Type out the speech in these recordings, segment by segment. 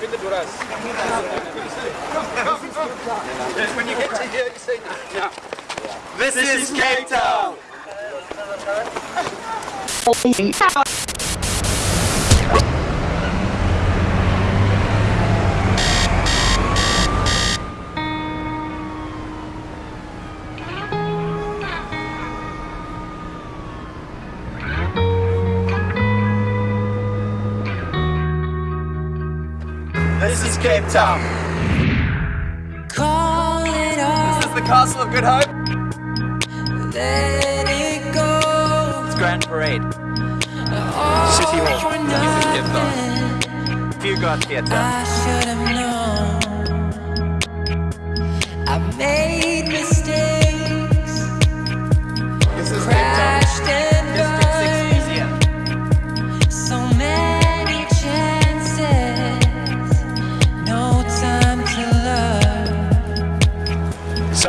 with the Duras. when you get to here, you say, yeah. This, is Cape Town! This is Cape Town. Call it off, This is the Castle of Good Hope. let it go. It's Grand Parade. All City Hall. This is Cape nothing. Fugard Theatre. I should have known. I made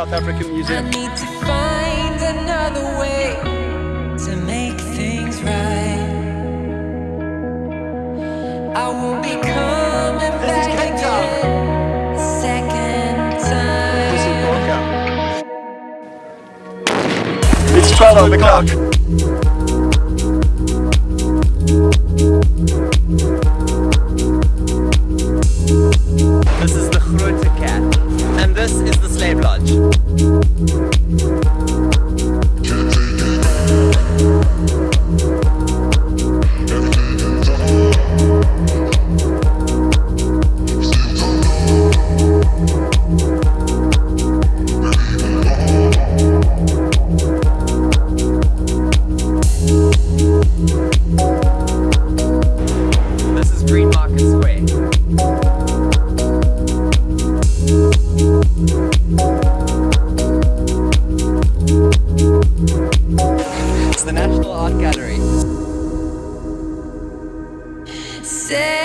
South African I need to find another way to make things right. I won't be coming This is back Cape again a second This is time. Borka. It's 12 on the clock. The National Art Gallery. Setting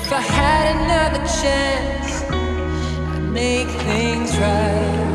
If I had another chance, I'd make things right.